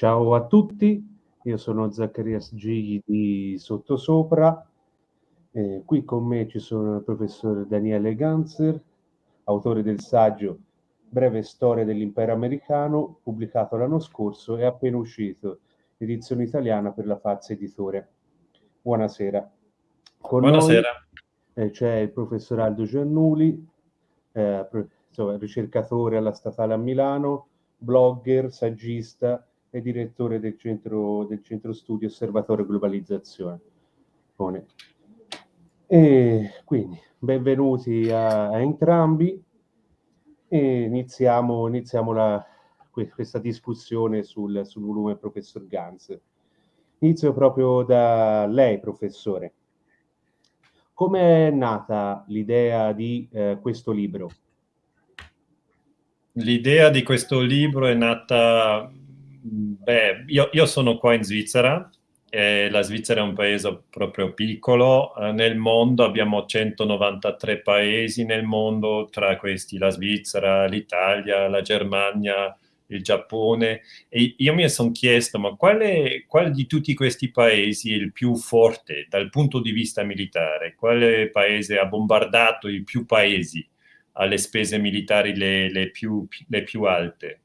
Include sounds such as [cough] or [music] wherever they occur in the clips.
Ciao a tutti, io sono Zaccarias G di Sottosopra. Eh, qui con me ci sono il professor Daniele Ganzer, autore del saggio Breve storia dell'impero americano, pubblicato l'anno scorso e appena uscito, edizione italiana per la Fazza Editore. Buonasera. Con Buonasera. Noi, eh, c'è il professor Aldo Giannuli, eh, insomma, ricercatore alla Statale a Milano, blogger, saggista e direttore del centro, del centro studi Osservatorio Globalizzazione. E quindi benvenuti a, a entrambi e iniziamo, iniziamo la, questa discussione sul, sul volume professor Ganz. Inizio proprio da lei, professore. Come è nata l'idea di eh, questo libro? L'idea di questo libro è nata, beh, io, io sono qua in Svizzera, la Svizzera è un paese proprio piccolo, eh, nel mondo abbiamo 193 paesi nel mondo, tra questi la Svizzera, l'Italia, la Germania, il Giappone, e io mi sono chiesto, ma quale, quale, di tutti questi paesi è il più forte dal punto di vista militare? Quale paese ha bombardato i più paesi alle spese militari le, le, più, le più, alte?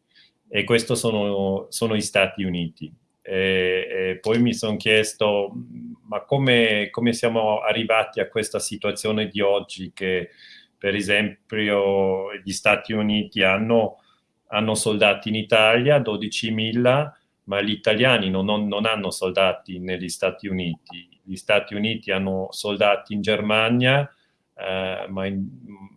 E questo sono, sono gli Stati Uniti. E, e poi mi sono chiesto, ma come, come, siamo arrivati a questa situazione di oggi che, per esempio, gli Stati Uniti hanno, hanno soldati in Italia, 12.000, ma gli italiani non, non, non, hanno soldati negli Stati Uniti. Gli Stati Uniti hanno soldati in Germania, eh, ma, in,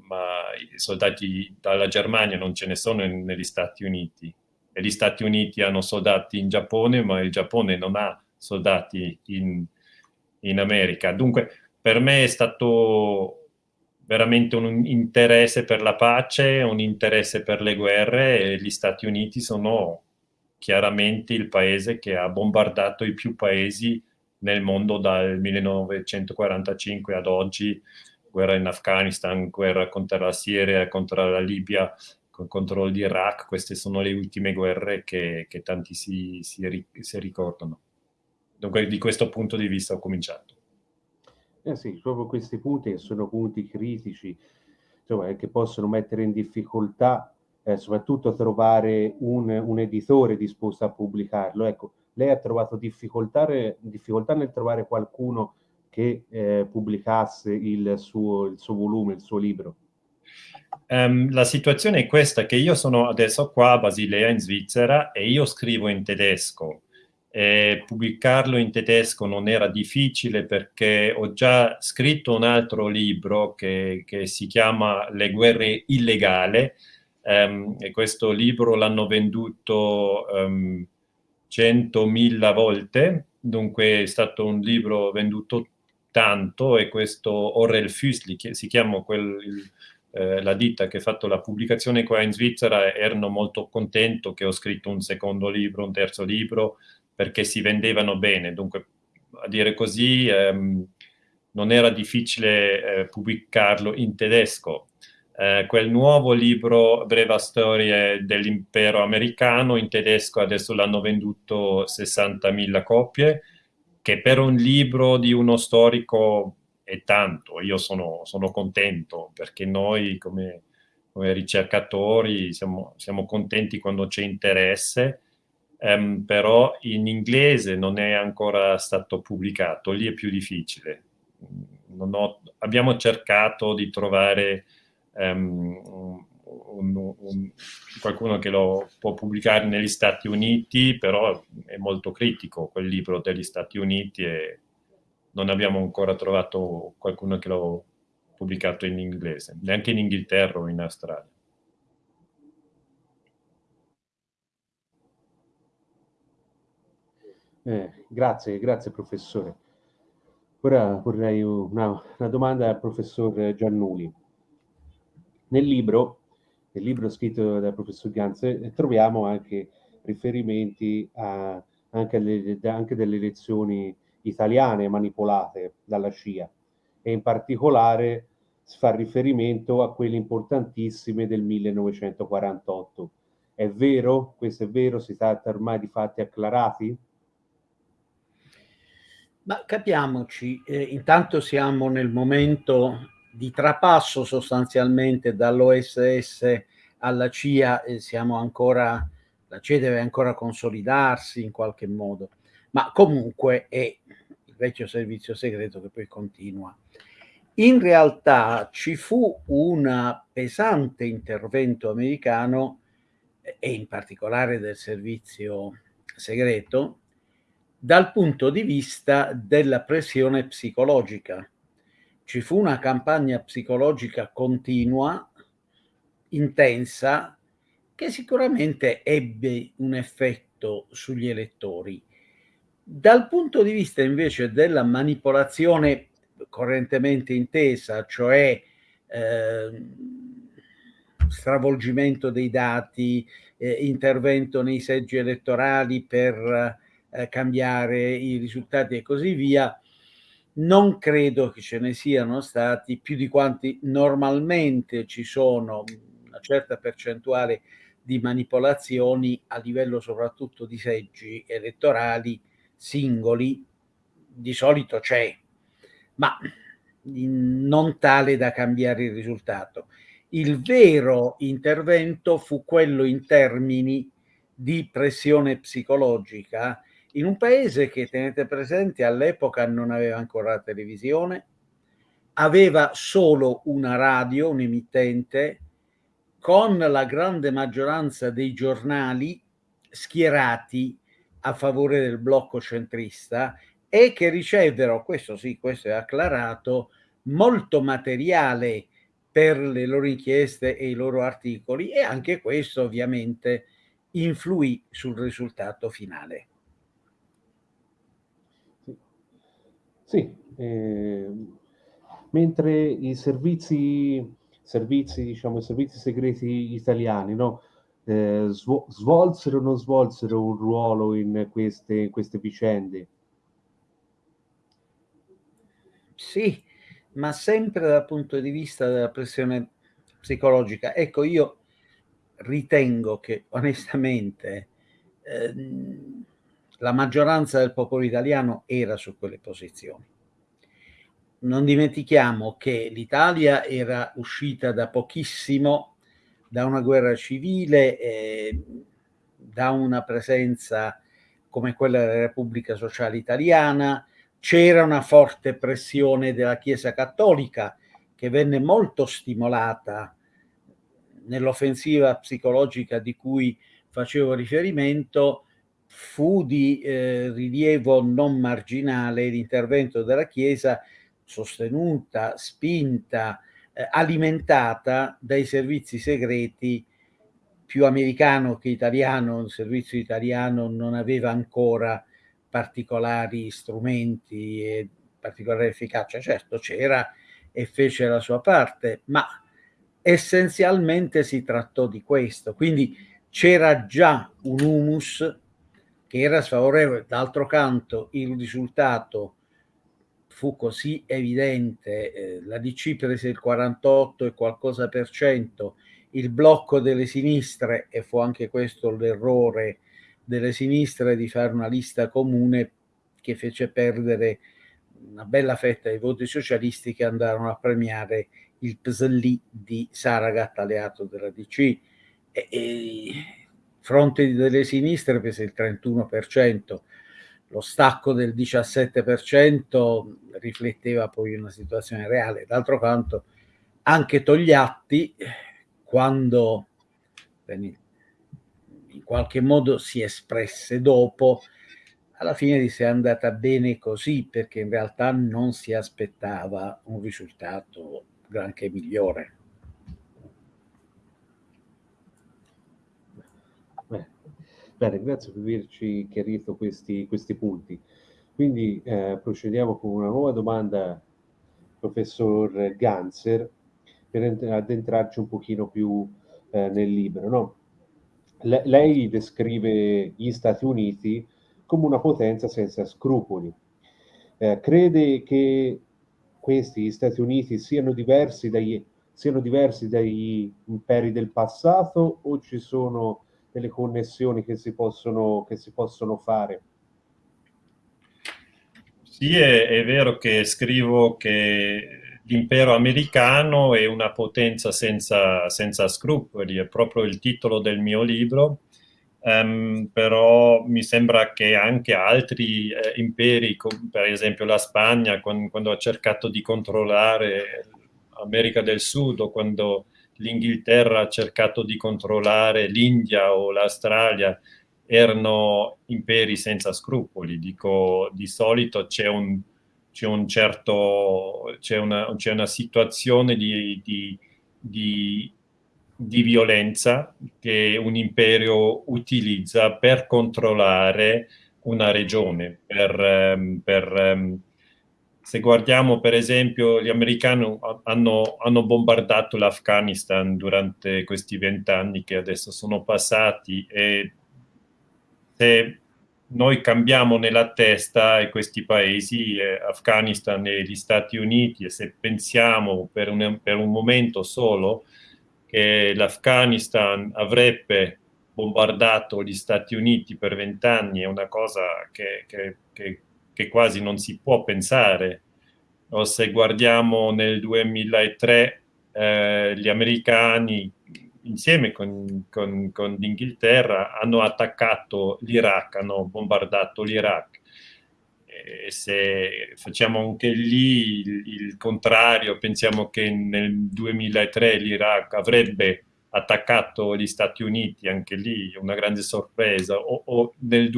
ma i soldati dalla Germania non ce ne sono negli Stati Uniti e gli Stati Uniti hanno soldati in Giappone, ma il Giappone non ha soldati in, in America. Dunque, per me è stato veramente un interesse per la pace, un interesse per le guerre e gli Stati Uniti sono chiaramente il paese che ha bombardato i più paesi nel mondo dal 1945 ad oggi, guerra in Afghanistan, guerra contro la Siria, contro la Libia, con il controllo di Iraq, queste sono le ultime guerre che, che tanti si, si, si, ricordano. Dunque di questo punto di vista ho cominciato. Eh sì, proprio questi punti che sono punti critici, insomma, che possono mettere in difficoltà eh, soprattutto trovare un, un, editore disposto a pubblicarlo. Ecco, lei ha trovato difficoltà, difficoltà nel trovare qualcuno che eh, pubblicasse il suo, il suo volume, il suo libro? Um, la situazione è questa, che io sono adesso qua a Basilea in Svizzera e io scrivo in tedesco. E pubblicarlo in tedesco non era difficile perché ho già scritto un altro libro che, che si chiama Le guerre illegali um, e questo libro l'hanno venduto um, 100.000 volte, dunque è stato un libro venduto tanto e questo Orel Füsli, che si chiama quel, eh, la ditta che ha fatto la pubblicazione qua in Svizzera erano molto contento che ho scritto un secondo libro, un terzo libro, perché si vendevano bene. Dunque, a dire così, ehm, non era difficile eh, pubblicarlo in tedesco. Eh, quel nuovo libro, Breva storia dell'impero americano, in tedesco adesso l'hanno venduto 60.000 copie, che per un libro di uno storico è tanto, io sono, sono contento perché noi come, come ricercatori siamo, siamo, contenti quando c'è interesse, um, però in inglese non è ancora stato pubblicato, lì è più difficile. Ho, abbiamo cercato di trovare um, un, un, qualcuno che lo può pubblicare negli Stati Uniti, però è molto critico quel libro degli Stati Uniti e non abbiamo ancora trovato qualcuno che l'ha pubblicato in inglese, neanche in Inghilterra o in Australia. Eh, grazie, grazie professore. Ora vorrei una, una, domanda al professor Giannuli. Nel libro, nel libro scritto dal professor Ganz, troviamo anche riferimenti a, anche, alle, anche delle lezioni italiane manipolate dalla CIA e in particolare si fa riferimento a quelle importantissime del 1948 È vero? Questo è vero? Si tratta ormai di fatti acclarati? Ma capiamoci, eh, intanto siamo nel momento di trapasso sostanzialmente dall'OSS alla CIA e siamo ancora, la CIA deve ancora consolidarsi in qualche modo, ma comunque è il vecchio servizio segreto che poi continua. In realtà ci fu un pesante intervento americano e in particolare del servizio segreto dal punto di vista della pressione psicologica. Ci fu una campagna psicologica continua, intensa, che sicuramente ebbe un effetto sugli elettori. Dal punto di vista invece della manipolazione correntemente intesa, cioè eh, stravolgimento dei dati, eh, intervento nei seggi elettorali per eh, cambiare i risultati e così via, non credo che ce ne siano stati più di quanti normalmente ci sono una certa percentuale di manipolazioni a livello soprattutto di seggi elettorali singoli, di solito c'è, ma non tale da cambiare il risultato. Il vero intervento fu quello in termini di pressione psicologica in un paese che, tenete presente, all'epoca non aveva ancora la televisione, aveva solo una radio, un emittente, con la grande maggioranza dei giornali schierati a favore del blocco centrista e che ricevero, questo sì, questo è acclarato, molto materiale per le loro inchieste e i loro articoli e anche questo ovviamente influì sul risultato finale. Sì, eh, mentre i servizi, servizi, diciamo, i servizi segreti italiani, no? Eh, svolsero o non svolsero un ruolo in queste, in queste vicende? Sì, ma sempre dal punto di vista della pressione psicologica. Ecco, io ritengo che onestamente ehm, la maggioranza del popolo italiano era su quelle posizioni. Non dimentichiamo che l'Italia era uscita da pochissimo da una guerra civile, eh, da una presenza come quella della Repubblica Sociale Italiana, c'era una forte pressione della Chiesa Cattolica che venne molto stimolata nell'offensiva psicologica di cui facevo riferimento, fu di eh, rilievo non marginale l'intervento della Chiesa sostenuta, spinta, eh, alimentata dai servizi segreti più americano che italiano, il servizio italiano non aveva ancora particolari strumenti e particolare efficacia, certo c'era e fece la sua parte, ma essenzialmente si trattò di questo, quindi c'era già un humus che era sfavorevole. D'altro canto il risultato fu così evidente, eh, la DC prese il 48 e qualcosa per cento, il blocco delle sinistre, e fu anche questo l'errore delle sinistre di fare una lista comune che fece perdere una bella fetta dei voti socialisti che andarono a premiare il PSLI di Saragat, alleato della DC. E, e fronte delle sinistre prese il 31%, lo stacco del 17% rifletteva poi una situazione reale. D'altro canto, anche Togliatti, quando in qualche modo si espresse dopo, alla fine disse è andata bene così perché in realtà non si aspettava un risultato granché migliore. Bene, grazie per averci chiarito questi, questi punti. Quindi eh, procediamo con una nuova domanda, professor Ganser, per addentrarci un pochino più eh, nel libro. No? Le lei descrive gli Stati Uniti come una potenza senza scrupoli. Eh, crede che questi, gli Stati Uniti, siano diversi, dagli, siano diversi dagli imperi del passato o ci sono delle connessioni che si possono, che si possono fare. Sì, è, è vero che scrivo che l'impero americano è una potenza senza, senza, scrupoli, è proprio il titolo del mio libro, um, però mi sembra che anche altri eh, imperi, per esempio la Spagna, quando, quando, ha cercato di controllare l'America del Sud o quando l'Inghilterra ha cercato di controllare l'India o l'Australia, erano imperi senza scrupoli. Dico, di solito c'è un, un certo, c'è una, una, situazione di, di, di, di, violenza che un imperio utilizza per controllare una regione, per, ehm, per ehm, se guardiamo per esempio gli americani hanno, hanno bombardato l'Afghanistan durante questi vent'anni che adesso sono passati e se noi cambiamo nella testa questi paesi, eh, Afghanistan e gli Stati Uniti, e se pensiamo per un, per un momento solo che l'Afghanistan avrebbe bombardato gli Stati Uniti per vent'anni, è una cosa che, che, che, che, quasi non si può pensare. O se guardiamo nel 2003 eh, gli americani insieme con, con, con l'Inghilterra hanno attaccato l'Iraq, hanno bombardato l'Iraq. E se facciamo anche lì il, il, contrario, pensiamo che nel 2003 l'Iraq avrebbe attaccato gli Stati Uniti, anche lì una grande sorpresa, o, o nel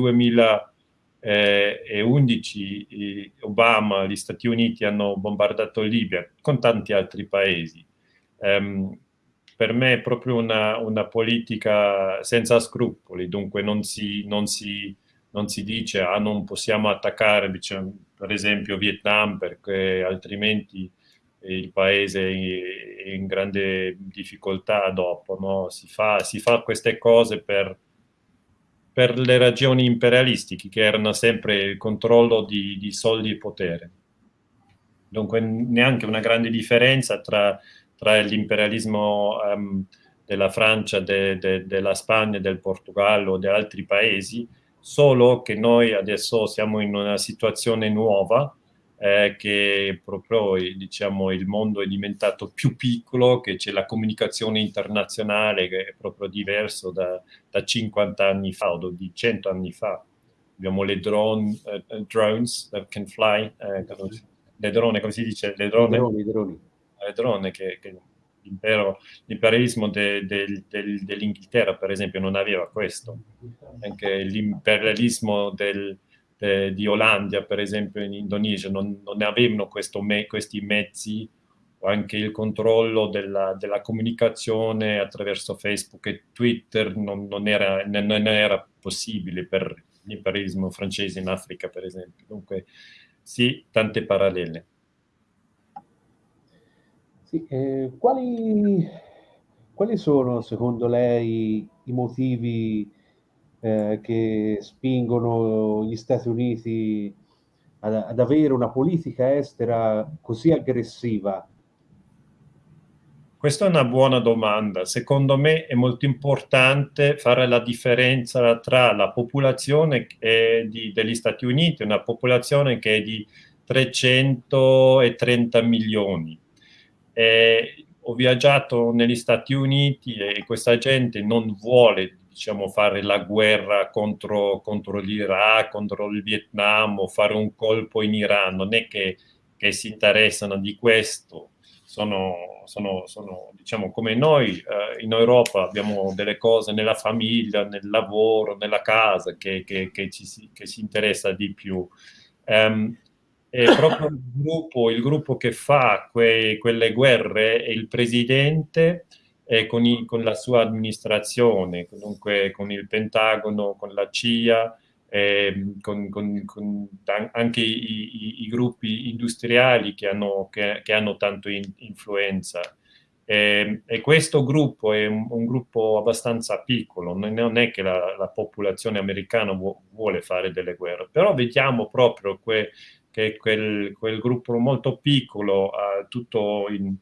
2011 Obama, gli Stati Uniti hanno bombardato Libia, con tanti altri paesi. Um, per me è proprio una, una politica senza scrupoli, dunque non si, non si, non si dice ah, non possiamo attaccare diciamo, per esempio Vietnam perché altrimenti il paese è in grande difficoltà dopo, no? si, fa, si, fa, queste cose per, per, le ragioni imperialistiche che erano sempre il controllo di, di soldi e potere. Dunque neanche una grande differenza tra tra l'imperialismo um, della Francia, de, de, della Spagna, del Portogallo, di altri paesi, solo che noi adesso siamo in una situazione nuova, eh, che proprio diciamo, il mondo è diventato più piccolo, che c'è la comunicazione internazionale che è proprio diverso da, da 50 anni fa o di 100 anni fa. Abbiamo le drone, uh, drones that can fly, eh, le drone, come si dice? Le drone. Le droni, droni drone che, che l'imperialismo de, de, de, dell'Inghilterra, per esempio, non aveva questo. Anche l'imperialismo di Olanda, per esempio, in Indonesia, non, non avevano me, questi mezzi o anche il controllo della, della, comunicazione attraverso Facebook e Twitter non, non, era, non era possibile per l'imperialismo francese in Africa, per esempio. Dunque, sì, tante parallele. Sì, eh, quali, quali, sono secondo lei i motivi eh, che spingono gli Stati Uniti ad, ad, avere una politica estera così aggressiva? Questa è una buona domanda. Secondo me è molto importante fare la differenza tra la popolazione di, degli Stati Uniti, una popolazione che è di 330 milioni eh, ho viaggiato negli Stati Uniti e questa gente non vuole diciamo, fare la guerra contro, contro l'Iraq, contro il Vietnam o fare un colpo in Iran, non è che, che si interessano di questo, sono, sono, sono diciamo come noi eh, in Europa abbiamo delle cose nella famiglia, nel lavoro, nella casa che, che, che ci, che si interessa di più. Um, è proprio il gruppo, il gruppo che fa que, quelle guerre è il presidente eh, con, i, con, la sua amministrazione, comunque con il Pentagono, con la CIA, eh, con, con, con, anche i, i, i, gruppi industriali che hanno, che, che hanno tanto in, influenza. E, e, questo gruppo è un, un, gruppo abbastanza piccolo, non è che la, la popolazione americana vuole fare delle guerre, però vediamo proprio que, che quel, quel gruppo molto piccolo, eh, tutto in,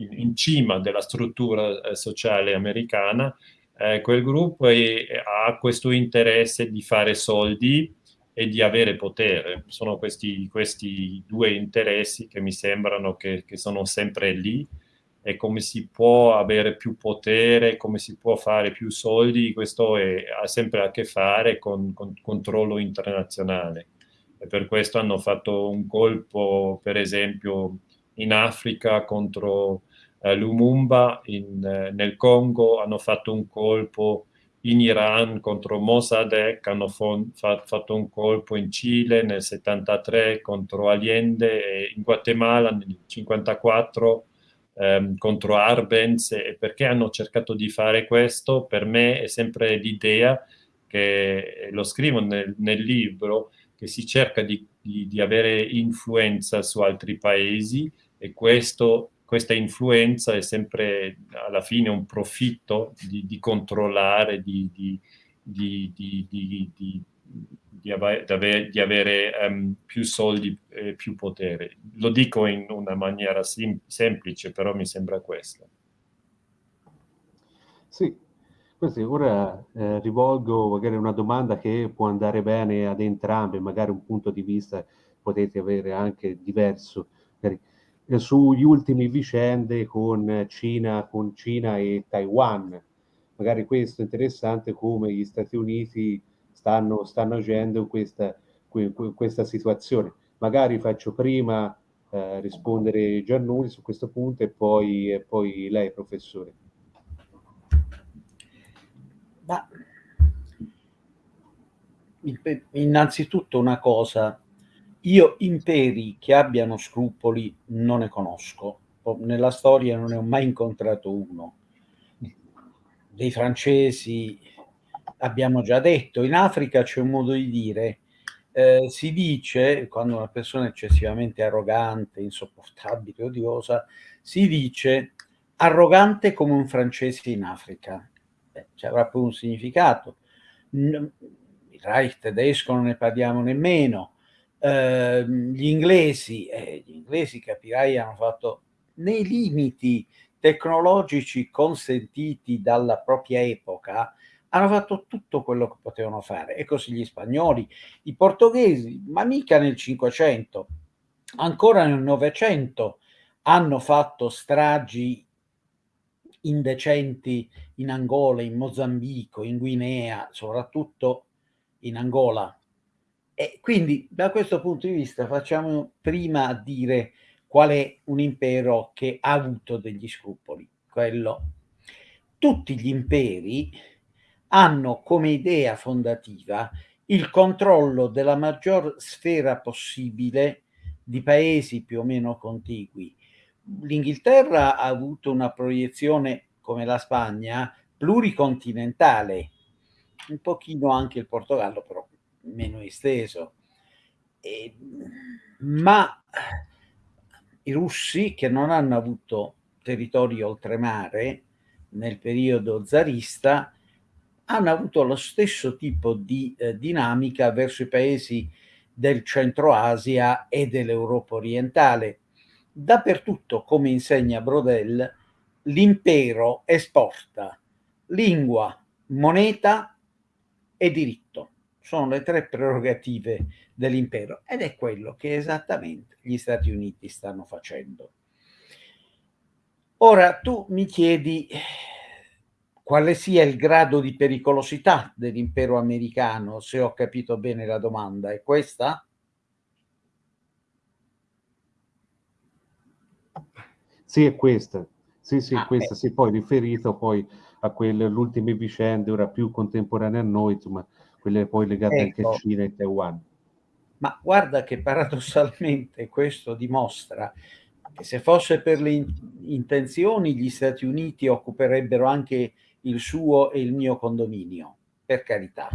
in, in, cima della struttura eh, sociale americana, eh, quel gruppo è, ha questo interesse di fare soldi e di avere potere. Sono questi, questi due interessi che mi sembrano che, che, sono sempre lì e come si può avere più potere, come si può fare più soldi, questo è, ha sempre a che fare con, con controllo internazionale. E per questo hanno fatto un colpo, per esempio, in Africa contro eh, Lumumba, in, eh, nel Congo hanno fatto un colpo in Iran contro Mossadegh, hanno fa fatto un colpo in Cile nel 73 contro Allende, e in Guatemala nel 54 ehm, contro Arbenz e perché hanno cercato di fare questo? Per me è sempre l'idea che, lo scrivo nel, nel, libro, che si cerca di, di, di avere influenza su altri paesi e questo questa influenza è sempre alla fine un profitto di, di controllare, di, di, di avere, avere um, più soldi e più potere. Lo dico in una maniera sem semplice, però mi sembra questo. Sì, Quindi ora eh, rivolgo magari una domanda che può andare bene ad entrambi, magari un punto di vista potete avere anche diverso. Magari sugli ultimi vicende con Cina, con Cina e Taiwan. Magari questo è interessante come gli Stati Uniti stanno, stanno agendo questa, questa situazione. Magari faccio prima eh, rispondere Giannulli su questo punto e poi, e poi lei, professore. Ma innanzitutto una cosa, io imperi che abbiano scrupoli non ne conosco. Nella storia non ne ho mai incontrato uno. Dei francesi abbiamo già detto, in Africa c'è un modo di dire, eh, si dice, quando una persona è eccessivamente arrogante, insopportabile, odiosa, si dice arrogante come un francese in Africa. Beh, ci avrà poi un significato. Il Reich tedesco non ne parliamo nemmeno, eh, gli inglesi, eh, gli inglesi capirai hanno fatto nei limiti tecnologici consentiti dalla propria epoca, hanno fatto tutto quello che potevano fare. E così gli spagnoli, i portoghesi, ma mica nel 500, ancora nel 900 hanno fatto stragi indecenti in Angola, in Mozambico, in Guinea, soprattutto in Angola, e quindi da questo punto di vista facciamo prima dire qual è un impero che ha avuto degli scrupoli. Quello. Tutti gli imperi hanno come idea fondativa il controllo della maggior sfera possibile di paesi più o meno contigui. L'Inghilterra ha avuto una proiezione, come la Spagna, pluricontinentale, un pochino anche il Portogallo, però meno esteso. E, ma i russi che non hanno avuto territori oltremare nel periodo zarista hanno avuto lo stesso tipo di eh, dinamica verso i paesi del centro Asia e dell'Europa orientale. Dappertutto, come insegna Brodel, l'impero esporta lingua, moneta e diritto sono le tre prerogative dell'impero ed è quello che esattamente gli Stati Uniti stanno facendo. Ora tu mi chiedi quale sia il grado di pericolosità dell'impero americano, se ho capito bene la domanda, è questa? Sì, è questa. Sì, sì, ah, questa, sì, poi riferito poi a quelle, ultime vicende, ora più contemporanee a noi, insomma, quelle poi legate ecco. anche a Cina e Taiwan. Ma guarda che paradossalmente questo dimostra che se fosse per le intenzioni gli Stati Uniti occuperebbero anche il suo e il mio condominio, per carità.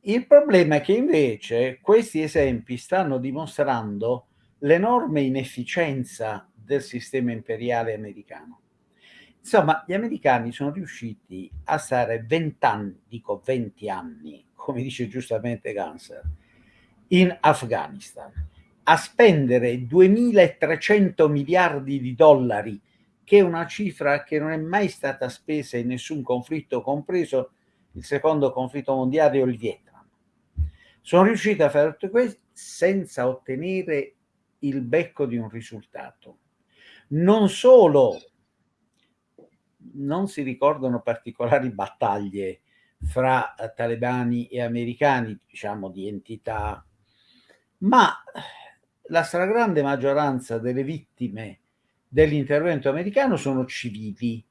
Il problema è che invece questi esempi stanno dimostrando l'enorme inefficienza del sistema imperiale americano. Insomma, gli americani sono riusciti a stare 20 anni, dico 20 anni, come dice giustamente Ganser, in Afghanistan, a spendere 2.300 miliardi di dollari che è una cifra che non è mai stata spesa in nessun conflitto, compreso il secondo conflitto mondiale o il Vietnam. Sono riusciti a fare tutto questo senza ottenere il becco di un risultato. Non solo non si ricordano particolari battaglie fra talebani e americani, diciamo di entità, ma la stragrande maggioranza delle vittime dell'intervento americano sono civili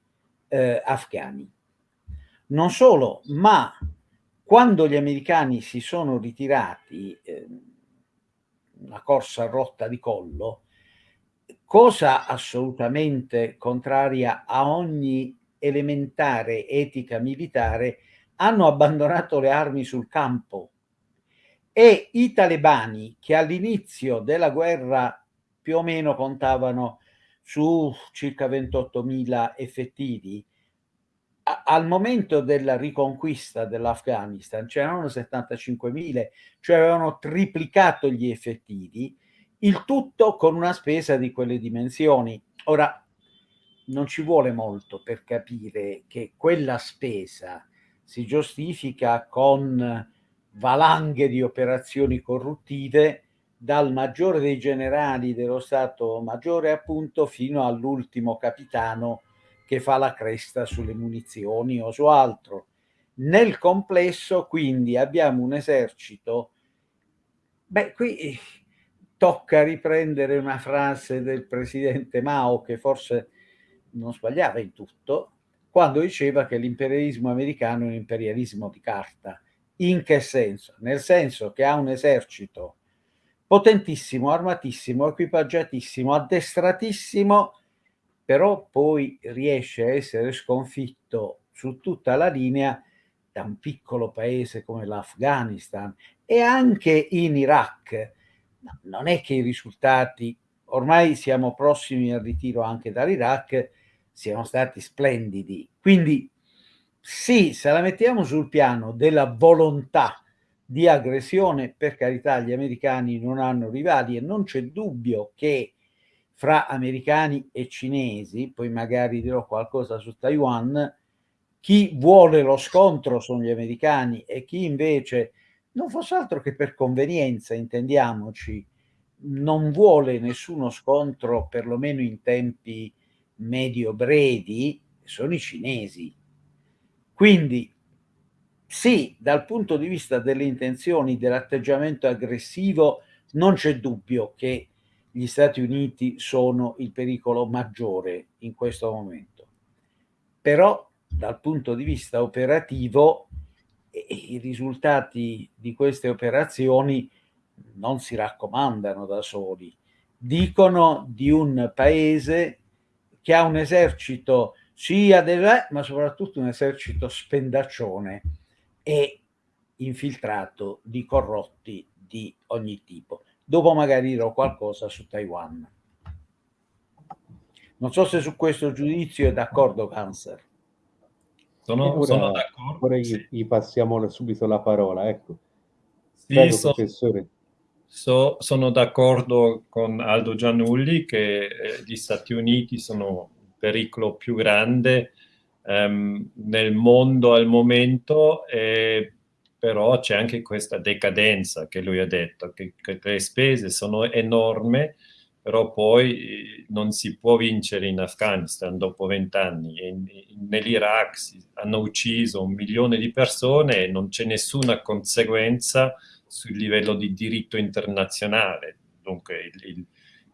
eh, afghani. Non solo, ma quando gli americani si sono ritirati, eh, una corsa rotta di collo, cosa assolutamente contraria a ogni elementare etica militare, hanno abbandonato le armi sul campo. E i talebani che all'inizio della guerra più o meno contavano su circa 28.000 effettivi, al momento della riconquista dell'Afghanistan c'erano 75.000, cioè avevano triplicato gli effettivi, il tutto con una spesa di quelle dimensioni. Ora, non ci vuole molto per capire che quella spesa si giustifica con valanghe di operazioni corruttive dal maggiore dei generali dello Stato Maggiore appunto fino all'ultimo capitano che fa la cresta sulle munizioni o su altro. Nel complesso quindi abbiamo un esercito, beh qui tocca riprendere una frase del presidente Mao che forse non sbagliava in tutto, quando diceva che l'imperialismo americano è un imperialismo di carta. In che senso? Nel senso che ha un esercito potentissimo, armatissimo, equipaggiatissimo, addestratissimo, però poi riesce a essere sconfitto su tutta la linea da un piccolo paese come l'Afghanistan e anche in Iraq non è che i risultati, ormai siamo prossimi al ritiro anche dall'Iraq, siano stati splendidi. Quindi sì, se la mettiamo sul piano della volontà di aggressione, per carità gli americani non hanno rivali e non c'è dubbio che fra americani e cinesi, poi magari dirò qualcosa su Taiwan, chi vuole lo scontro sono gli americani e chi invece non fosse altro che per convenienza, intendiamoci, non vuole nessuno scontro, perlomeno in tempi medio-brevi, sono i cinesi. Quindi sì, dal punto di vista delle intenzioni, dell'atteggiamento aggressivo, non c'è dubbio che gli Stati Uniti sono il pericolo maggiore in questo momento. Però dal punto di vista operativo i risultati di queste operazioni non si raccomandano da soli, dicono di un paese che ha un esercito sia delle, ma soprattutto un esercito spendaccione e infiltrato di corrotti di ogni tipo. Dopo magari dirò qualcosa su Taiwan. Non so se su questo giudizio è d'accordo Cancer. Sono, ora, sono d'accordo. Ora gli, sì. gli, passiamo subito la parola, ecco. Sì, Prego, so, professore. So, sono d'accordo con Aldo Giannulli che eh, gli Stati Uniti sono il pericolo più grande ehm, nel mondo al momento, eh, però c'è anche questa decadenza che lui ha detto, che, che le spese sono enormi però poi eh, non si può vincere in Afghanistan dopo vent'anni. Nell'Iraq hanno ucciso un milione di persone e non c'è nessuna conseguenza sul livello di diritto internazionale. Dunque il, il,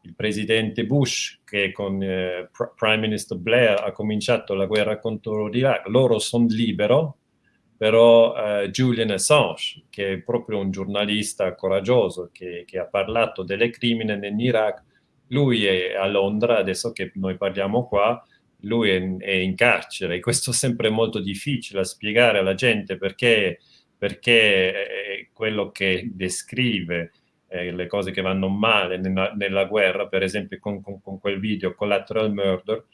il presidente Bush che con eh, Prime Minister Blair ha cominciato la guerra contro l'Iraq, loro sono liberi, però eh, Julian Assange, che è proprio un giornalista coraggioso che, che ha parlato delle crimini nell'Iraq, lui è a Londra, adesso che noi parliamo qua, lui è, è in carcere e [laughs] questo è sempre molto difficile a spiegare alla gente perché, perché quello che descrive eh, le cose che vanno male nella, nella guerra, per esempio con, con, con, quel video Collateral Murder,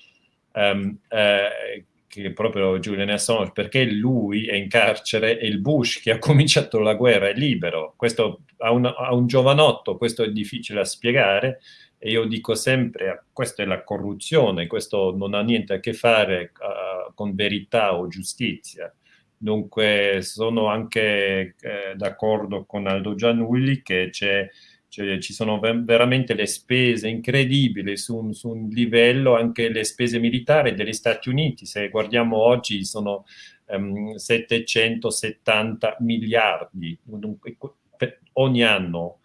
um, eh, che proprio Julian Assange, perché lui è in carcere e il Bush che ha [laughs] cominciato la guerra è libero. Questo a un, a un giovanotto questo è difficile da spiegare, E io dico sempre, questa è la corruzione, questo non ha niente a che fare uh, con verità o giustizia. Dunque sono anche eh, d'accordo con Aldo Gianulli che c'è cioè, ci sono veramente le spese incredibili su un, su un, livello, anche le spese militari degli Stati Uniti, se guardiamo oggi sono um, ehm, 770 miliardi ogni anno,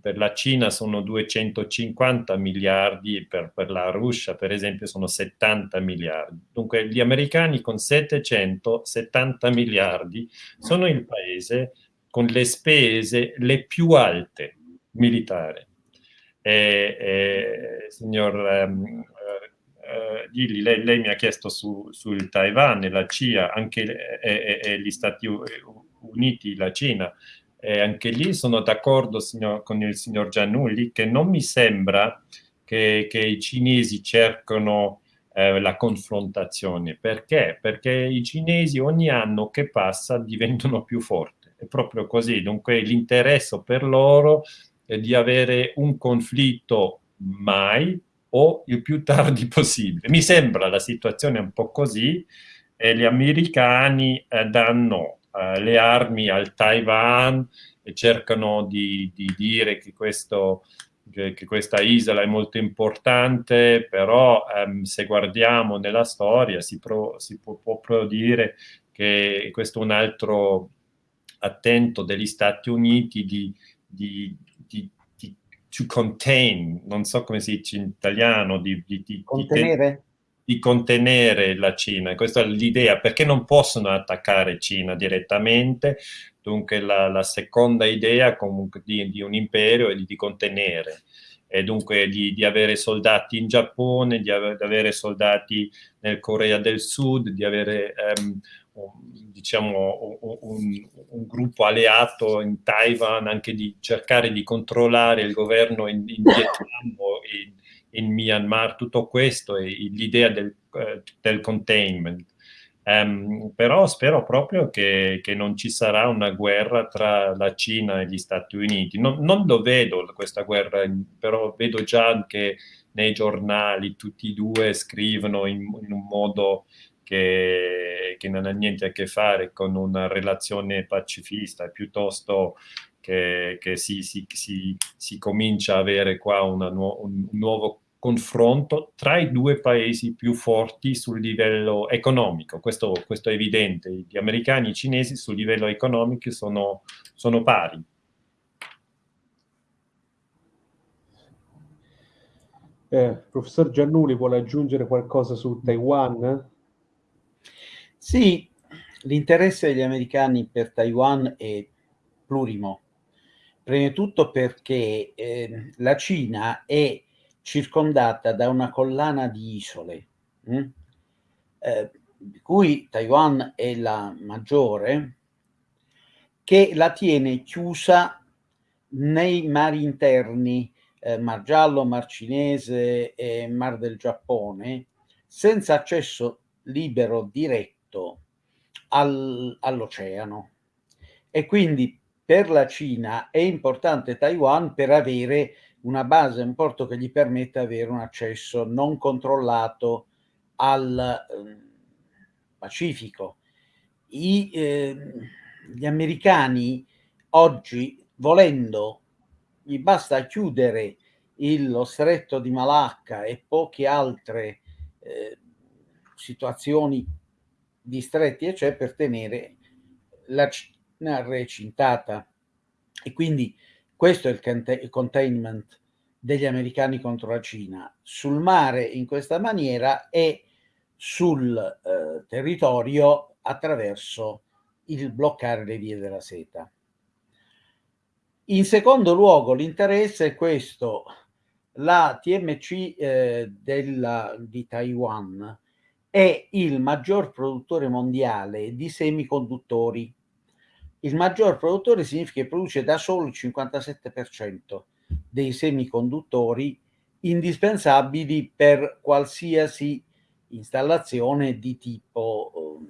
per la Cina sono 250 miliardi, per, per la Russia per esempio sono 70 miliardi. Dunque gli americani con 770 miliardi sono il paese con le spese le più alte militare. E, e, signor um, uh, Gilli, lei, lei, mi ha chiesto su, sul Taiwan e la CIA, anche e, e, gli Stati Uniti, la Cina, e anche lì sono d'accordo con il signor Giannulli che non mi sembra che, che i cinesi cercano eh, la confrontazione. Perché? Perché i cinesi ogni anno che passa diventano più forti. È proprio così. Dunque l'interesse per loro di avere un conflitto mai o il più tardi [laughs] possibile. Mi sembra la situazione un po' così e gli americani eh, danno eh, le armi al Taiwan e cercano di, di dire che, questo, che, che, questa isola è molto importante, però ehm, se guardiamo nella storia si, pro, si può, può dire che questo è un altro attento degli Stati Uniti di, di, di, di to contain, non so come si dice in italiano, di, di contenere? Di contenere la Cina. Questa è l'idea, perché non possono attaccare Cina direttamente, dunque la, la seconda idea comunque di, di, un imperio è di, di contenere, e dunque di, di, avere soldati in Giappone, di, ave, avere soldati nel Corea del Sud, di avere um, diciamo, un, un, gruppo alleato in Taiwan, anche di cercare di controllare il governo in, in [laughs] Vietnam o in, in, Myanmar, tutto questo è l'idea del, uh, del, containment. Um, però spero proprio che, che, non ci sarà una guerra tra la Cina e gli Stati Uniti. Non, non lo vedo questa guerra, però vedo già che nei giornali tutti e due scrivono in, in un modo che, che, non ha niente a che fare con una relazione pacifista, piuttosto che, che si, si, si, si, comincia a avere qua nu un nuovo confronto tra i due paesi più forti sul livello economico. Questo, questo è evidente. Gli americani e i cinesi sul livello economico sono, sono pari. Eh, professor Giannuli vuole aggiungere qualcosa su Taiwan? Sì, l'interesse degli americani per Taiwan è plurimo. Prima di tutto perché eh, la Cina è circondata da una collana di isole, hm? eh, di cui Taiwan è la maggiore, che la tiene chiusa nei mari interni, eh, Mar Giallo, Mar Cinese e Mar del Giappone, senza accesso libero diretto al, all'oceano. E quindi per la Cina è importante Taiwan per avere una base, un porto che gli permetta di avere un accesso non controllato al eh, Pacifico. I, eh, gli americani oggi, volendo, gli basta chiudere il, lo stretto di Malacca e poche altre eh, situazioni distretti e c'è per tenere la Cina recintata. E quindi questo è il containment degli americani contro la Cina, sul mare in questa maniera e sul eh, territorio attraverso il bloccare le vie della seta. In secondo luogo l'interesse è questo, la TMC eh, della, di Taiwan è il maggior produttore mondiale di semiconduttori. Il maggior produttore significa che produce da solo il 57% dei semiconduttori indispensabili per qualsiasi installazione di tipo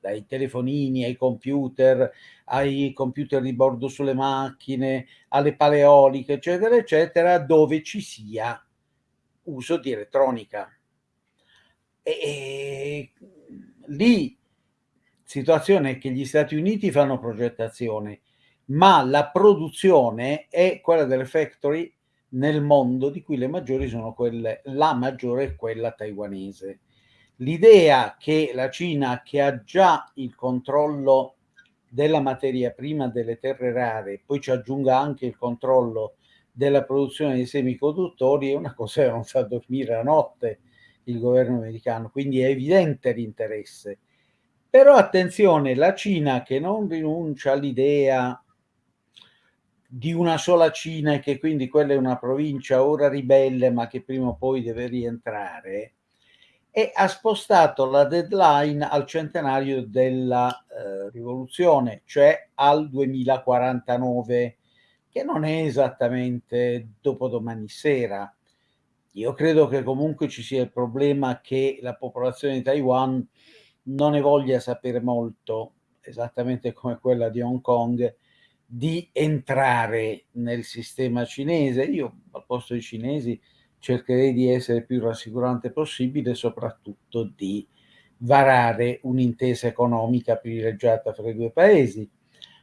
dai telefonini ai computer, ai computer di bordo sulle macchine, alle paleoliche, eccetera, eccetera, dove ci sia uso di elettronica. E, e lì situazione è che gli Stati Uniti fanno progettazione, ma la produzione è quella delle factory nel mondo, di cui le maggiori sono quelle, la maggiore è quella taiwanese. L'idea che la Cina, che ha già il controllo della materia prima delle terre rare, poi ci aggiunga anche il controllo della produzione dei semiconduttori, è una cosa che non fa dormire la notte il governo americano, quindi è evidente l'interesse. Però attenzione, la Cina che non rinuncia all'idea di una sola Cina e che quindi quella è una provincia ora ribelle ma che prima o poi deve rientrare, e ha spostato la deadline al centenario della eh, rivoluzione, cioè al 2049, che non è esattamente dopodomani sera. Io credo che comunque ci sia il problema che la popolazione di Taiwan non ne voglia sapere molto, esattamente come quella di Hong Kong, di entrare nel sistema cinese. Io al posto dei cinesi cercherei di essere più rassicurante possibile, soprattutto di varare un'intesa economica privilegiata fra i due paesi.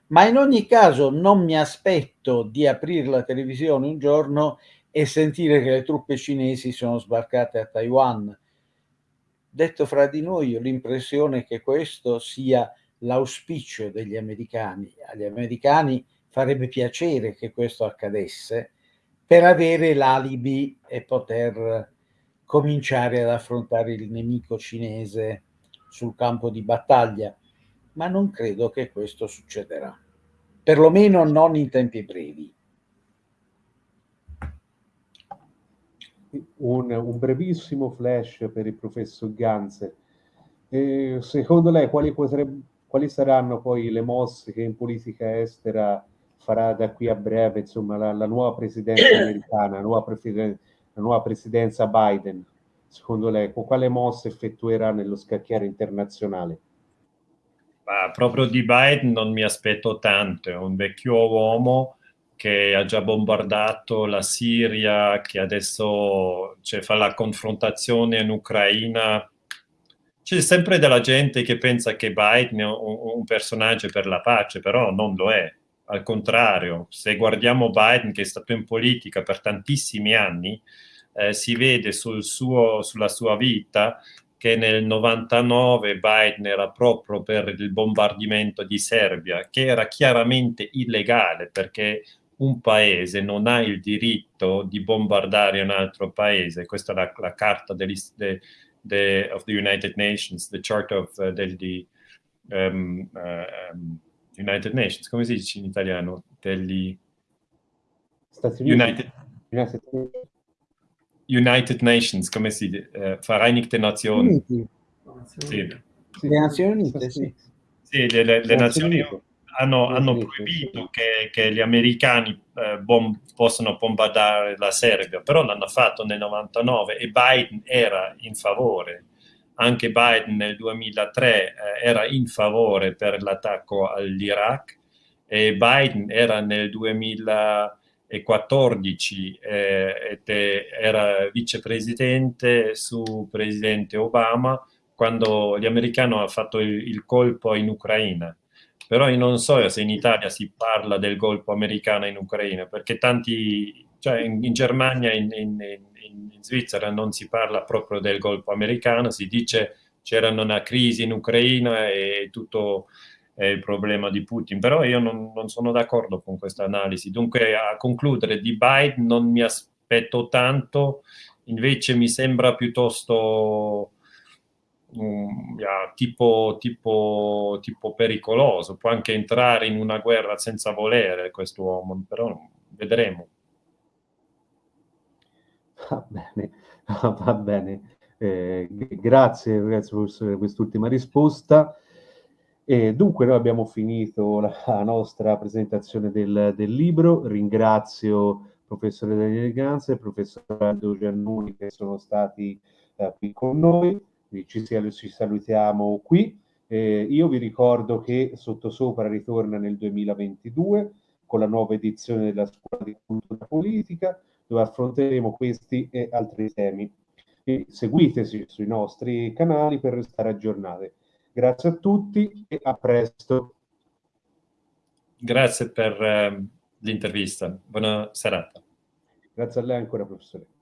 Ma in ogni caso non mi aspetto di aprire la televisione un giorno e sentire che le truppe cinesi sono sbarcate a Taiwan. Detto fra di noi, ho l'impressione che questo sia l'auspicio degli americani. Agli americani farebbe piacere che questo accadesse per avere l'alibi e poter cominciare ad affrontare il nemico cinese sul campo di battaglia, ma non credo che questo succederà, perlomeno non in tempi brevi. Un, un brevissimo flash per il professor Ganze. Eh, secondo lei quali, potrebbe, quali saranno poi le mosse che in politica estera farà da qui a breve insomma, la, la nuova presidenza [coughs] americana, la nuova, presiden- la nuova, presidenza Biden, secondo lei, con quale mosse effettuerà nello scacchiere internazionale? Ah, proprio di Biden non mi aspetto tanto, è un vecchio uomo che ha già bombardato la Siria, che adesso cioè, fa la confrontazione in Ucraina. C'è sempre della gente che pensa che Biden è un, personaggio per la pace, però non lo è al contrario, se guardiamo Biden che è stato in politica per tantissimi anni, eh, si vede sul suo, sulla sua vita che nel 99 Biden era proprio per il bombardamento di Serbia, che era chiaramente illegale perché un paese non ha il diritto di bombardare un altro paese. Questa è la, la carta degli, de, de, of the United Nations, the Charter of uh, degli um, uh, um, United Nations, come si dice in italiano? Degli Stati Uniti. United, United, Nations, come si dice? Eh, Vereinigte Nazioni. Uniti. Sì. Le Nazioni Unite, sì. Sì, le, le, le Nazioni Unite hanno, hanno proibito che, che, gli americani eh, bom, possano bombardare la Serbia, però l'hanno fatto nel 99 e Biden era in favore. Anche Biden nel 2003 eh, era in favore per l'attacco all'Iraq e Biden era nel 2014 eh, era vicepresidente su presidente Obama quando gli americani hanno fatto il, il colpo in Ucraina però io non so se in Italia si parla del colpo americano in Ucraina, perché tanti, cioè in, in Germania, in, in, in, Svizzera non si parla proprio del colpo americano, si dice c'era una crisi in Ucraina e tutto è il problema di Putin, però io non, non sono d'accordo con questa analisi. Dunque a concludere, di Biden non mi aspetto tanto, invece mi sembra piuttosto um, yeah, tipo, tipo, tipo pericoloso, può anche entrare in una guerra senza volere questo uomo, però vedremo. Va bene, [laughs] va bene. Eh, grazie, grazie per quest'ultima risposta. E dunque noi abbiamo finito la, nostra presentazione del, del, libro. Ringrazio professore Daniele Ganza e il professor Aldo Giannuni che sono stati eh, qui con noi. Ci, ci salutiamo qui Eh, io vi ricordo che Sottosopra ritorna nel 2022 con la nuova edizione della Scuola di Cultura Politica, dove affronteremo questi e altri temi. E seguiteci sui nostri canali per restare aggiornati. Grazie a tutti e a presto. Grazie per eh, l'intervista. Buona serata. Grazie a lei ancora, professore.